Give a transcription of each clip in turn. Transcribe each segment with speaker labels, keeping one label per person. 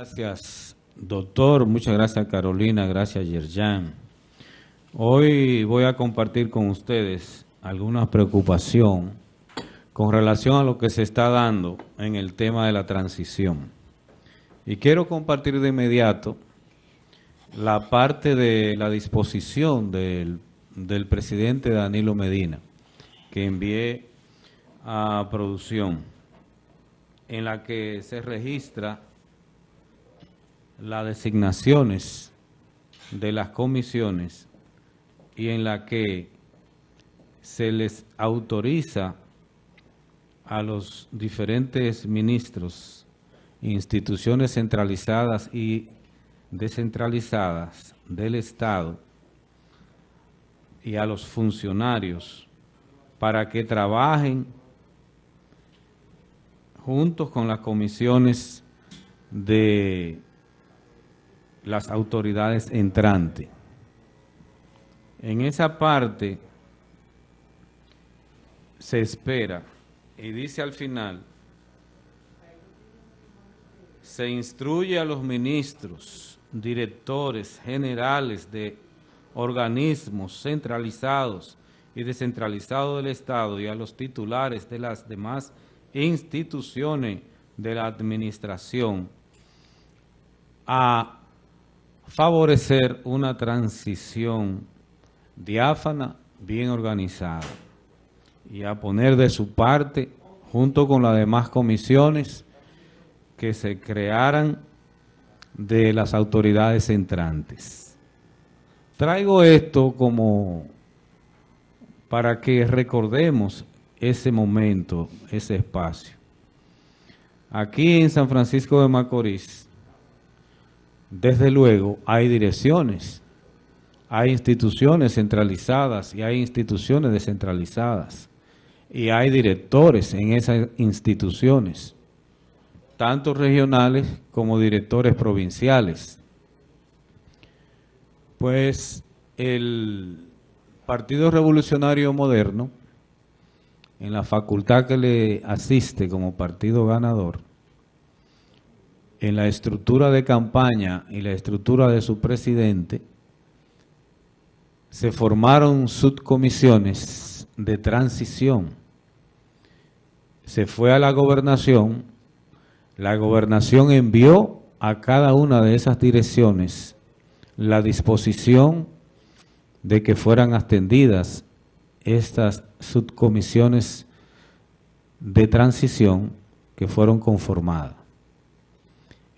Speaker 1: Gracias, doctor. Muchas gracias, Carolina. Gracias, Yerjan. Hoy voy a compartir con ustedes alguna preocupación con relación a lo que se está dando en el tema de la transición. Y quiero compartir de inmediato la parte de la disposición del, del presidente Danilo Medina, que envié a producción, en la que se registra las designaciones de las comisiones y en la que se les autoriza a los diferentes ministros, instituciones centralizadas y descentralizadas del Estado y a los funcionarios para que trabajen juntos con las comisiones de las autoridades entrantes. En esa parte se espera, y dice al final, se instruye a los ministros, directores generales de organismos centralizados y descentralizados del Estado y a los titulares de las demás instituciones de la administración a favorecer una transición diáfana, bien organizada y a poner de su parte, junto con las demás comisiones que se crearan de las autoridades entrantes. Traigo esto como para que recordemos ese momento, ese espacio. Aquí en San Francisco de Macorís, desde luego, hay direcciones, hay instituciones centralizadas y hay instituciones descentralizadas. Y hay directores en esas instituciones, tanto regionales como directores provinciales. Pues el Partido Revolucionario Moderno, en la facultad que le asiste como partido ganador, en la estructura de campaña y la estructura de su presidente, se formaron subcomisiones de transición. Se fue a la gobernación, la gobernación envió a cada una de esas direcciones la disposición de que fueran atendidas estas subcomisiones de transición que fueron conformadas.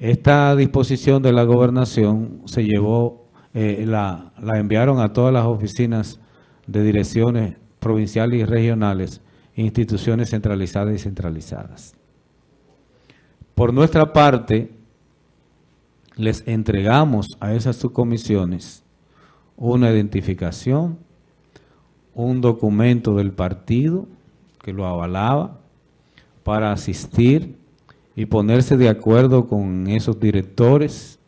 Speaker 1: Esta disposición de la gobernación se llevó, eh, la, la enviaron a todas las oficinas de direcciones provinciales y regionales, instituciones centralizadas y centralizadas. Por nuestra parte, les entregamos a esas subcomisiones una identificación, un documento del partido que lo avalaba para asistir y ponerse de acuerdo con esos directores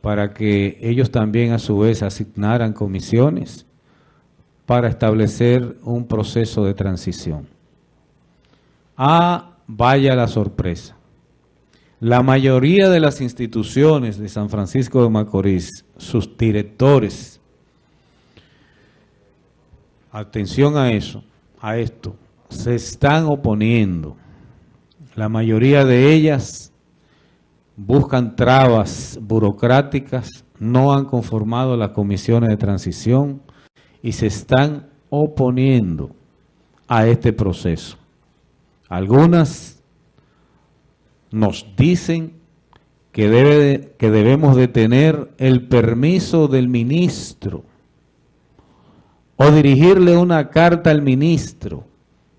Speaker 1: para que ellos también a su vez asignaran comisiones para establecer un proceso de transición. Ah, vaya la sorpresa. La mayoría de las instituciones de San Francisco de Macorís, sus directores, atención a eso, a esto, se están oponiendo la mayoría de ellas buscan trabas burocráticas, no han conformado las comisiones de transición y se están oponiendo a este proceso. Algunas nos dicen que, debe que debemos de tener el permiso del ministro o dirigirle una carta al ministro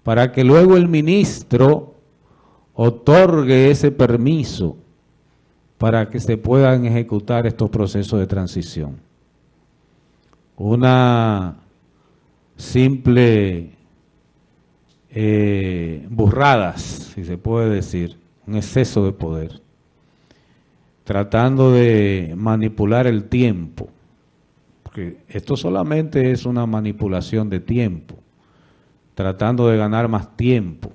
Speaker 1: para que luego el ministro otorgue ese permiso para que se puedan ejecutar estos procesos de transición. Una simple eh, burradas, si se puede decir, un exceso de poder, tratando de manipular el tiempo, porque esto solamente es una manipulación de tiempo, tratando de ganar más tiempo,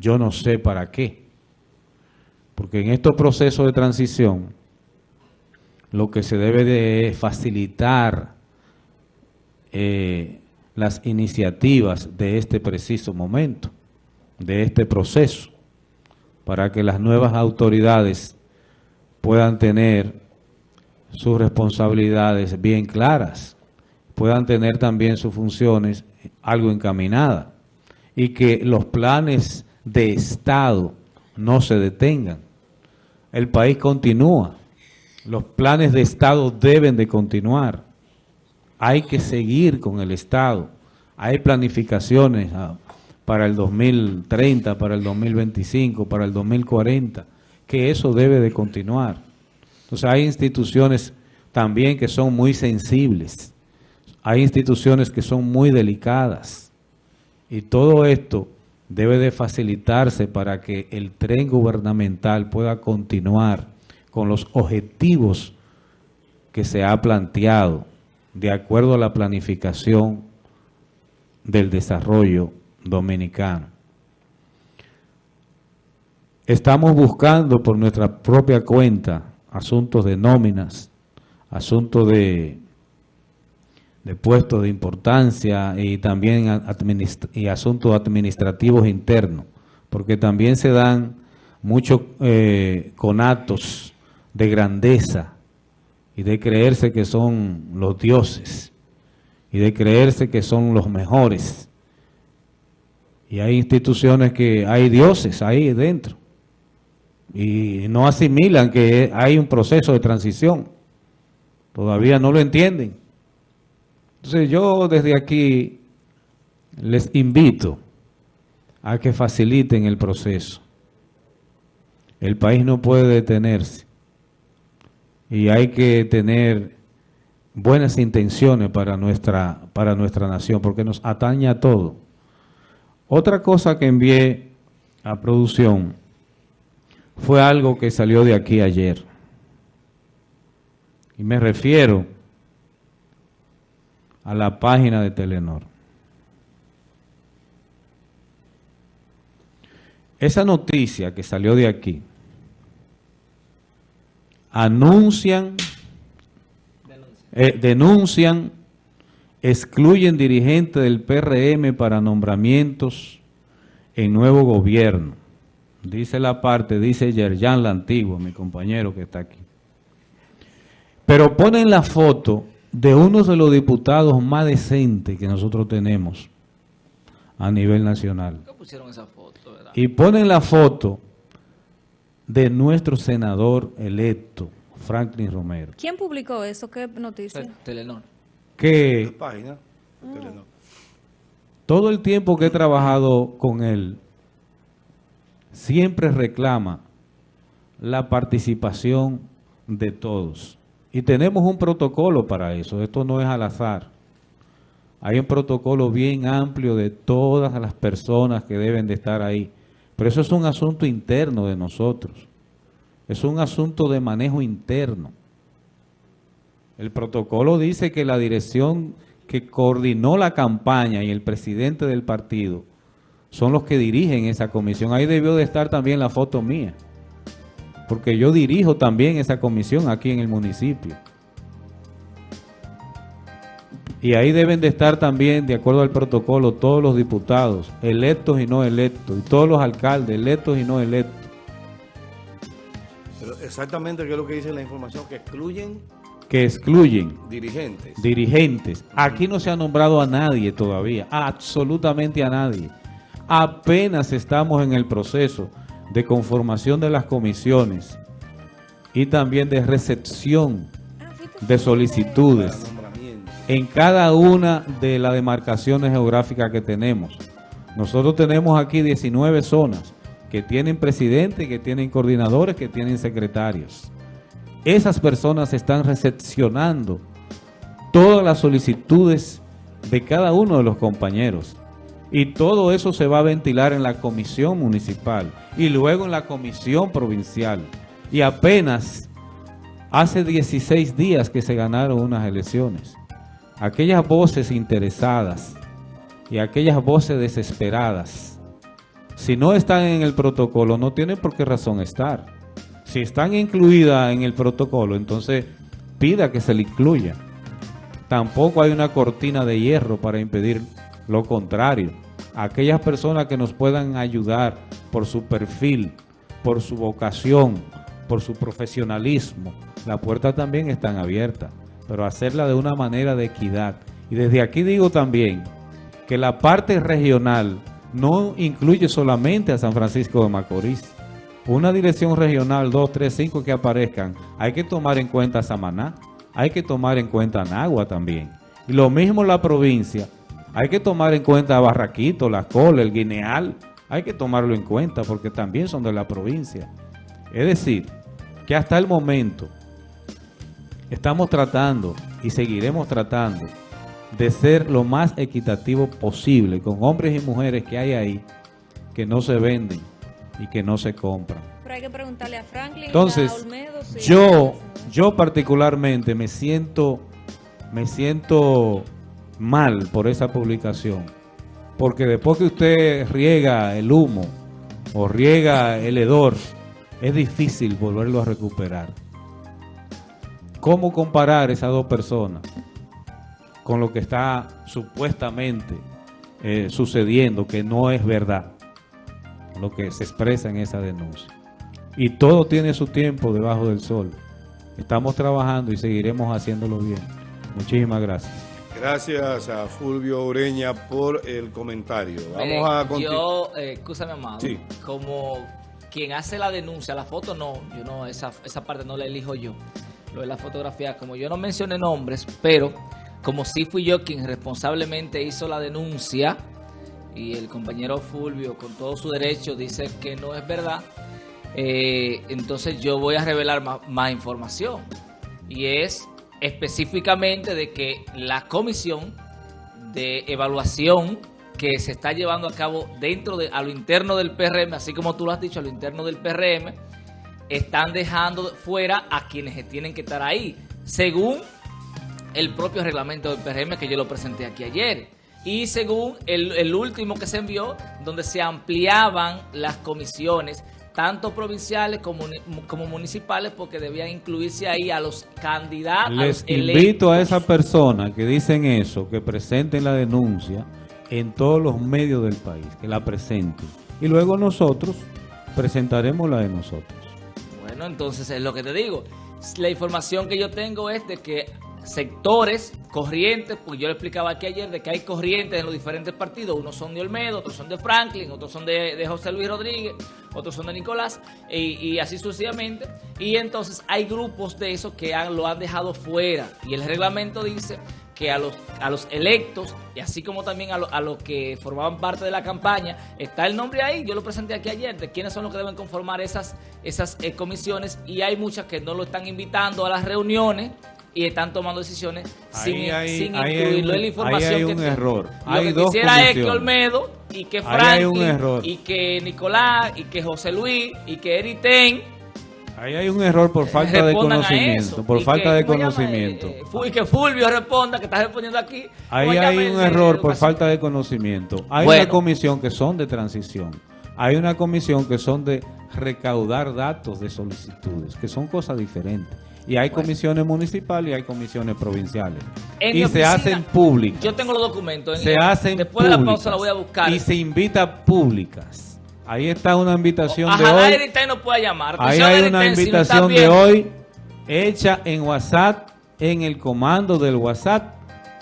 Speaker 1: yo no sé para qué Porque en estos procesos de transición, lo que se debe de facilitar eh, las iniciativas de este preciso momento, de este proceso, para que las nuevas autoridades puedan tener sus responsabilidades bien claras, puedan tener también sus funciones algo encaminadas y que los planes de Estado no se detengan. El país continúa. Los planes de Estado deben de continuar. Hay que seguir con el Estado. Hay planificaciones ah, para el 2030, para el 2025, para el 2040, que eso debe de continuar. Entonces hay instituciones también que son muy sensibles. Hay instituciones que son muy delicadas. Y todo esto debe de facilitarse para que el tren gubernamental pueda continuar con los objetivos que se ha planteado de acuerdo a la planificación del desarrollo dominicano. Estamos buscando por nuestra propia cuenta asuntos de nóminas, asuntos de, de puestos de importancia y también asuntos administrativos internos, porque también se dan muchos eh, conatos de grandeza y de creerse que son los dioses y de creerse que son los mejores. Y hay instituciones que hay dioses ahí dentro y no asimilan que hay un proceso de transición. Todavía no lo entienden. Entonces yo desde aquí les invito a que faciliten el proceso. El país no puede detenerse y hay que tener buenas intenciones para nuestra, para nuestra nación, porque nos atañe a todo. Otra cosa que envié a producción fue algo que salió de aquí ayer. Y me refiero a la página de Telenor. Esa noticia que salió de aquí, anuncian, eh, denuncian, excluyen dirigentes del PRM para nombramientos en nuevo gobierno. Dice la parte, dice Yerjan la Antigua, mi compañero que está aquí. Pero ponen la foto de uno de los diputados más decentes que nosotros tenemos a nivel nacional. pusieron esa foto? Y ponen la foto de nuestro senador electo, Franklin Romero.
Speaker 2: ¿Quién publicó eso? ¿Qué noticia?
Speaker 1: Telenor. Que página, todo el tiempo que he trabajado con él, siempre reclama la participación de todos. Y tenemos un protocolo para eso, esto no es al azar. Hay un protocolo bien amplio de todas las personas que deben de estar ahí. Pero eso es un asunto interno de nosotros. Es un asunto de manejo interno. El protocolo dice que la dirección que coordinó la campaña y el presidente del partido son los que dirigen esa comisión. Ahí debió de estar también la foto mía, porque yo dirijo también esa comisión aquí en el municipio. Y ahí deben de estar también, de acuerdo al protocolo, todos los diputados, electos y no electos, y todos los alcaldes, electos y no electos.
Speaker 3: Pero exactamente qué es lo que dice la información, que excluyen...
Speaker 1: Que excluyen.
Speaker 3: Dirigentes.
Speaker 1: Dirigentes. Aquí no se ha nombrado a nadie todavía, absolutamente a nadie. Apenas estamos en el proceso de conformación de las comisiones y también de recepción de solicitudes en cada una de las demarcaciones geográficas que tenemos. Nosotros tenemos aquí 19 zonas que tienen presidente, que tienen coordinadores, que tienen secretarios. Esas personas están recepcionando todas las solicitudes de cada uno de los compañeros. Y todo eso se va a ventilar en la comisión municipal y luego en la comisión provincial. Y apenas hace 16 días que se ganaron unas elecciones aquellas voces interesadas y aquellas voces desesperadas, si no están en el protocolo, no tienen por qué razón estar. Si están incluidas en el protocolo, entonces pida que se le incluya. Tampoco hay una cortina de hierro para impedir lo contrario. Aquellas personas que nos puedan ayudar por su perfil, por su vocación, por su profesionalismo, las puertas también están abiertas, pero hacerla de una manera de equidad. Y desde aquí digo también que la parte regional no incluye solamente a San Francisco de Macorís. Una dirección regional, 2, 3, 5 que aparezcan, hay que tomar en cuenta Samaná, hay que tomar en cuenta Nagua también. Y lo mismo la provincia, hay que tomar en cuenta Barraquito, La Cola, el Guineal, hay que tomarlo en cuenta porque también son de la provincia. Es decir, que hasta el momento estamos tratando y seguiremos tratando de ser lo más equitativo posible con hombres y mujeres que hay ahí que no se venden y que no se compran.
Speaker 2: Pero hay que preguntarle a Franklin
Speaker 1: Entonces,
Speaker 2: a Olmedo si-
Speaker 1: yo, yo particularmente me siento, me siento mal por esa publicación. Porque después que usted riega el humo o riega el hedor, es difícil volverlo a recuperar. ¿Cómo comparar esas dos personas con lo que está supuestamente eh, sucediendo, que no es verdad, lo que se expresa en esa denuncia? Y todo tiene su tiempo debajo del sol. Estamos trabajando y seguiremos haciéndolo bien. Muchísimas gracias.
Speaker 3: Gracias a Fulvio Ureña por el comentario. Vamos a continuar.
Speaker 4: Yo, eh, escúchame, amado.
Speaker 3: Sí.
Speaker 4: Como quien hace la denuncia, la foto no, yo no, esa, esa parte no la elijo yo. Lo de la fotografía, como yo no mencioné nombres, pero como sí fui yo quien responsablemente hizo la denuncia y el compañero Fulvio, con todo su derecho, dice que no es verdad, eh, entonces yo voy a revelar más, más información. Y es específicamente de que la comisión de evaluación que se está llevando a cabo dentro de a lo interno del PRM, así como tú lo has dicho, a lo interno del PRM, están dejando fuera a quienes tienen que estar ahí, según el propio reglamento del PRM que yo lo presenté aquí ayer. Y según el, el último que se envió, donde se ampliaban las comisiones, tanto provinciales como, como municipales, porque debían incluirse ahí a los candidatos. a
Speaker 1: Les
Speaker 4: los
Speaker 1: invito a esas personas que dicen eso, que presenten la denuncia en todos los medios del país, que la presenten. Y luego nosotros presentaremos la de nosotros.
Speaker 4: Bueno, entonces es lo que te digo. La información que yo tengo es de que sectores, corrientes, pues yo le explicaba aquí ayer de que hay corrientes en los diferentes partidos, unos son de Olmedo, otros son de Franklin, otros son de, José Luis Rodríguez, otros son de Nicolás, y, así sucesivamente. Y entonces hay grupos de esos que lo han dejado fuera. Y el reglamento dice que a los, a los electos, y así como también a, lo- a los que formaban parte de la campaña, está el nombre ahí, yo lo presenté aquí ayer, de quiénes son los que deben conformar esas, esas eh, comisiones, y hay muchas que no lo están invitando a las reuniones y están tomando decisiones sin,
Speaker 1: hay-
Speaker 4: incluirlo en la información
Speaker 1: ahí hay
Speaker 4: que
Speaker 1: un
Speaker 4: tengo.
Speaker 1: error.
Speaker 4: Lo
Speaker 1: Hay
Speaker 4: que
Speaker 1: dos
Speaker 4: quisiera es que. Olmedo y que Franklin y que Nicolás y que José Luis y que Eriten
Speaker 1: Ahí hay un error por falta de conocimiento,
Speaker 4: eso.
Speaker 1: por falta
Speaker 4: que,
Speaker 1: de
Speaker 4: ¿cómo se llama?
Speaker 1: conocimiento.
Speaker 4: Eh, eh, Fu- y que Fulvio responda, que está respondiendo aquí.
Speaker 1: Ahí
Speaker 4: ¿Cómo
Speaker 1: hay
Speaker 4: llama
Speaker 1: un error por falta de conocimiento. Hay
Speaker 4: Bueno.
Speaker 1: una comisión que son de transición. Hay una comisión que son de recaudar datos de solicitudes, que son cosas diferentes. Y hay comisiones municipales y hay comisiones provinciales.
Speaker 4: En
Speaker 1: y se hacen públicas.
Speaker 4: Yo tengo los documentos. en-
Speaker 1: se hacen
Speaker 4: Después de la
Speaker 1: públicas.
Speaker 4: pausa la voy a buscar.
Speaker 1: Y se invita públicas. Ahí está una invitación de
Speaker 4: Ojalá
Speaker 1: hoy.
Speaker 4: No pueda llamar.
Speaker 1: Ahí hay una
Speaker 4: si
Speaker 1: invitación de hoy hecha en WhatsApp, en el comando del WhatsApp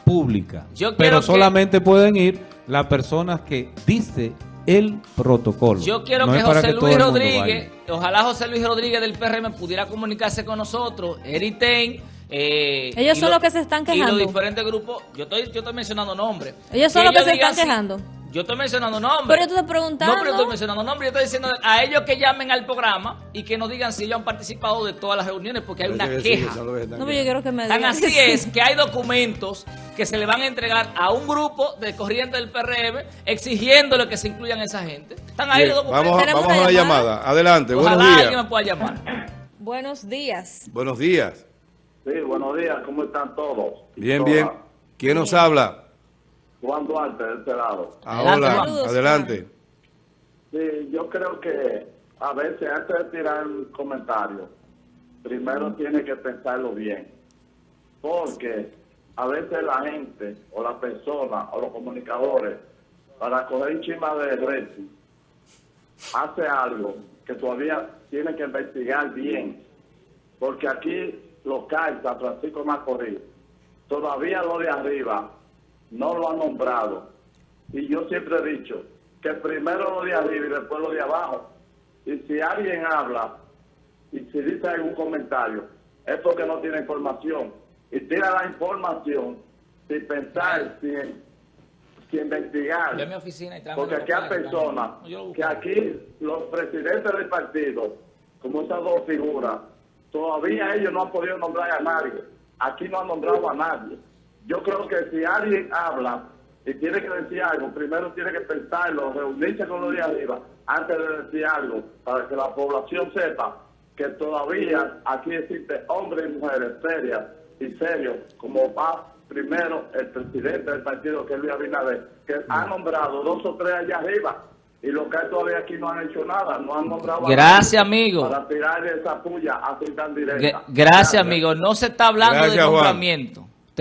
Speaker 1: pública.
Speaker 4: Yo
Speaker 1: Pero
Speaker 4: que-
Speaker 1: solamente pueden ir las personas que dice el protocolo.
Speaker 4: Yo quiero
Speaker 1: No
Speaker 4: que José Luis Rodríguez,
Speaker 1: vaya.
Speaker 4: ojalá José Luis Rodríguez del PRM pudiera comunicarse con nosotros, Eriten. Eh,
Speaker 2: Ellos
Speaker 4: y
Speaker 2: son
Speaker 4: lo-
Speaker 2: los que se están
Speaker 4: Y
Speaker 2: quejando.
Speaker 4: los diferentes grupos, yo estoy, yo estoy mencionando nombres.
Speaker 2: Ellos son los que se están
Speaker 4: si-
Speaker 2: quejando.
Speaker 4: Yo estoy mencionando nombres.
Speaker 2: Pero yo te estoy preguntando.
Speaker 4: No, pero yo estoy mencionando nombres. Yo estoy diciendo a ellos que llamen al programa y que nos digan si ellos han participado de todas las reuniones porque hay una
Speaker 3: que sí,
Speaker 4: queja.
Speaker 3: que
Speaker 2: No, pero yo quiero que me
Speaker 4: Tan
Speaker 2: digan.
Speaker 4: así es que hay documentos que se le van a entregar a un grupo de corriente del PRM exigiéndole que se incluyan esa gente. Están ahí
Speaker 3: Bien,
Speaker 4: los documentos.
Speaker 3: vamos vamos a
Speaker 2: una llamada.
Speaker 3: llamada. Adelante,
Speaker 4: Ojalá
Speaker 3: buenos
Speaker 4: alguien
Speaker 3: días.
Speaker 4: me pueda llamar.
Speaker 2: Buenos días.
Speaker 3: Buenos días.
Speaker 5: Sí, buenos días, ¿cómo están todos?
Speaker 3: Bien, bien. ¿Quién nos habla?
Speaker 5: Juan Duarte, de este lado.
Speaker 3: Ahora, adelante.
Speaker 5: Sí, yo creo que a veces antes de tirar un comentario, primero tiene que pensarlo bien. Porque a veces la gente, o la persona, o los comunicadores, para coger un chima de rating, hace algo que todavía tiene que investigar bien. Porque aquí local, San Francisco de Macorís, todavía lo de arriba no lo han nombrado. Y yo siempre he dicho que primero lo de arriba y después lo de abajo. Y si alguien habla y si dice algún comentario, es porque no tiene información. Y tira la información sin pensar, sin, sin investigar.
Speaker 4: Mi oficina y
Speaker 5: Porque aquí hay personas que aquí los presidentes del partido, como esas dos figuras, todavía ellos no han podido nombrar a nadie. Aquí no han nombrado a nadie. Yo creo que si alguien habla y tiene que decir algo, primero tiene que pensarlo, reunirse con los de arriba antes de decir algo, para que la población sepa que todavía aquí existen hombres y mujeres serias y serios, como va primero el presidente del partido, que es Luis Abinader, que ha nombrado dos o tres allá arriba. Y los que hay todavía aquí no han hecho nada, no han nombrado a
Speaker 4: Gracias,
Speaker 5: nadie
Speaker 4: amigo.
Speaker 5: Para tirarle esa puya así tan directa.
Speaker 4: Gra- Gracias, amigo. No se está hablando
Speaker 3: Gracias,
Speaker 4: de
Speaker 3: Juan.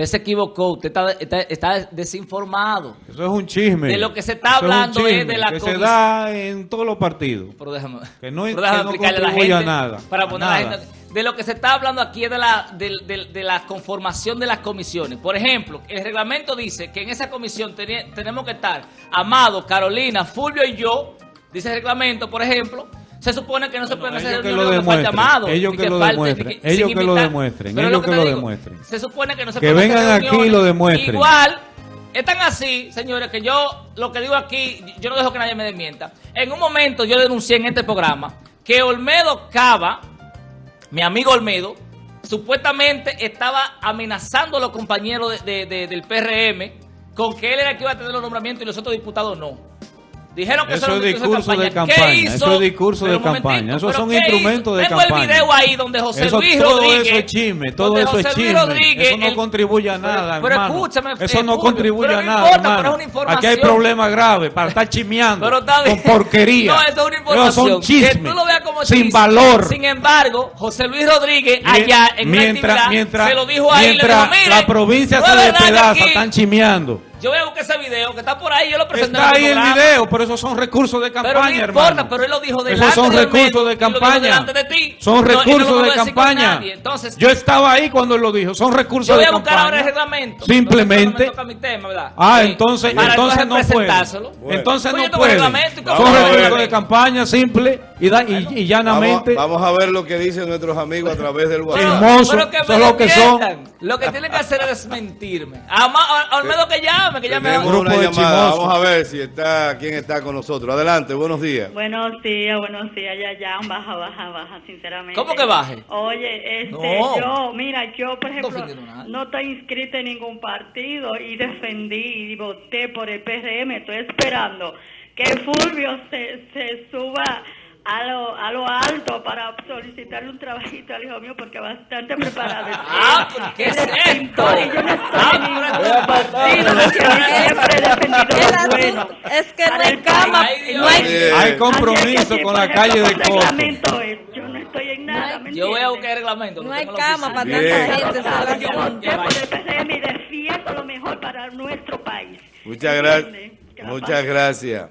Speaker 4: Usted se equivocó. Usted está, está- está desinformado.
Speaker 1: Eso es un chisme.
Speaker 4: De lo que se está
Speaker 1: Eso
Speaker 4: hablando es
Speaker 1: chisme
Speaker 4: de la
Speaker 1: que se da en todos los partidos.
Speaker 4: Pero déjame,
Speaker 1: Que no-
Speaker 4: pero déjame
Speaker 1: que no
Speaker 4: a la
Speaker 1: a nada,
Speaker 4: Para poner a la gente. De lo que se está hablando aquí es de la, de, de- de la conformación de las comisiones. Por ejemplo, el reglamento dice que en esa comisión tenemos que estar Amado, Carolina, Fulvio y yo. Dice el reglamento, por ejemplo. Se supone que no se pueden hacer
Speaker 1: que
Speaker 4: reuniones
Speaker 1: lo
Speaker 4: donde falte
Speaker 1: demuestren,
Speaker 4: Amado.
Speaker 1: ellos que lo demuestren, ellos que lo demuestren,
Speaker 4: Pero
Speaker 1: ellos
Speaker 4: lo
Speaker 1: que lo
Speaker 4: digo,
Speaker 1: demuestren.
Speaker 4: Se supone que no se
Speaker 1: Que
Speaker 4: pueden hacer
Speaker 1: vengan aquí y lo demuestren.
Speaker 4: Igual, están así, señores, que yo lo que digo aquí, yo no dejo que nadie me desmienta. En un momento yo denuncié en este programa que Olmedo Cava, mi amigo Olmedo, supuestamente estaba amenazando a los compañeros de- de- de- del PRM con que él era el que iba a tener los nombramientos y los otros diputados no. Dijeron que
Speaker 1: Eso es discurso de
Speaker 4: ¿Qué
Speaker 1: campaña,
Speaker 4: hizo?
Speaker 1: eso es discurso
Speaker 4: Pero
Speaker 1: de campaña, esos
Speaker 4: ¿pero
Speaker 1: son
Speaker 4: qué hizo?
Speaker 1: instrumentos de
Speaker 4: Tengo
Speaker 1: campaña.
Speaker 4: el video ahí donde José
Speaker 1: Eso-
Speaker 4: Luis
Speaker 1: todo
Speaker 4: Rodríguez...
Speaker 1: eso es chisme, todo eso es chisme. Eso no
Speaker 4: el-
Speaker 1: contribuye a
Speaker 4: Pero-
Speaker 1: nada,
Speaker 4: pero
Speaker 1: hermano.
Speaker 4: escúchame,
Speaker 1: Eso
Speaker 4: eh,
Speaker 1: no
Speaker 4: Fulvio,
Speaker 1: contribuye
Speaker 4: pero
Speaker 1: a nada,
Speaker 4: importa, pero es una información.
Speaker 1: Aquí hay problemas graves para estar chimeando
Speaker 4: Pero está
Speaker 1: con porquería.
Speaker 4: No, eso es una información.
Speaker 1: son chismes,
Speaker 4: Que tú lo veas como
Speaker 1: sin valor.
Speaker 4: Sin embargo, José Luis Rodríguez, allá en una
Speaker 1: mientras,
Speaker 4: actividad,
Speaker 1: mientras,
Speaker 4: se lo dijo ahí,
Speaker 1: mientras
Speaker 4: dijo, "Mire,
Speaker 1: la provincia se despedaza, están chimeando.
Speaker 4: Yo voy a buscar ese video que está por ahí, yo lo presenté
Speaker 1: Está
Speaker 4: en
Speaker 1: ahí el video, pero esos son recursos de campaña,
Speaker 4: Pero no importa,
Speaker 1: hermano.
Speaker 4: pero él lo dijo delante
Speaker 1: Esos son
Speaker 4: de
Speaker 1: recursos de campaña.
Speaker 4: delante de ti.
Speaker 1: Son
Speaker 4: No, no
Speaker 1: recursos
Speaker 4: vamos
Speaker 1: de campaña.
Speaker 4: Entonces,
Speaker 1: Yo estaba ahí cuando él lo dijo. Son recursos
Speaker 4: yo voy
Speaker 1: de
Speaker 4: a buscar
Speaker 1: campaña.
Speaker 4: ahora el reglamento.
Speaker 1: Simplemente.
Speaker 4: No toca mi tema, ¿verdad?
Speaker 1: Ah, entonces,
Speaker 4: para
Speaker 1: entonces no puede. Entonces
Speaker 4: Pues
Speaker 1: no puede.
Speaker 4: reglamento y
Speaker 1: Son
Speaker 4: cómo
Speaker 3: no
Speaker 1: recursos de campaña simple y, da- y, llanamente.
Speaker 3: vamos a ver lo que dicen nuestros amigos a través del WhatsApp.
Speaker 1: Chismoso,
Speaker 4: pero que me
Speaker 1: eso es lo que son.
Speaker 4: Lo que tienen que hacer es desmentirme. A, Olmedo que llame, que llame. a-
Speaker 3: Tenemos
Speaker 1: Grupo
Speaker 3: una
Speaker 1: de
Speaker 3: llamada. Vamos a ver si está quién está con nosotros. Adelante, buenos días.
Speaker 6: Buenos días, buenos días, ya, ya, baja, baja, baja, sinceramente.
Speaker 4: ¿Cómo que baje?
Speaker 6: Oye, este,
Speaker 4: No.
Speaker 6: yo, mira, yo, por ejemplo,
Speaker 4: nadie.
Speaker 6: no estoy inscrita en ningún partido y defendí y voté por el PRM. Estoy esperando que Fulvio se, se suba a lo, a lo alto para solicitarle un trabajito al hijo mío porque bastante preparado.
Speaker 4: Ah, pero ¿qué es esto?
Speaker 6: y yo no estoy
Speaker 4: Ah,
Speaker 6: en ningún
Speaker 4: esto-
Speaker 6: partido, siempre he defendido lo bueno.
Speaker 2: es que no hay cama, no hay,
Speaker 3: Eh,
Speaker 1: compromiso
Speaker 6: que,
Speaker 1: con la calle de Coto.
Speaker 6: es, Yo no estoy en nada, ¿me
Speaker 4: Yo voy a
Speaker 6: entiendes?
Speaker 4: buscar el reglamento.
Speaker 2: no hay cama para tanta gente.
Speaker 6: Yo por el PCM y defiendo lo mejor para nuestro país.
Speaker 3: Muchas.
Speaker 6: Que
Speaker 3: gracias.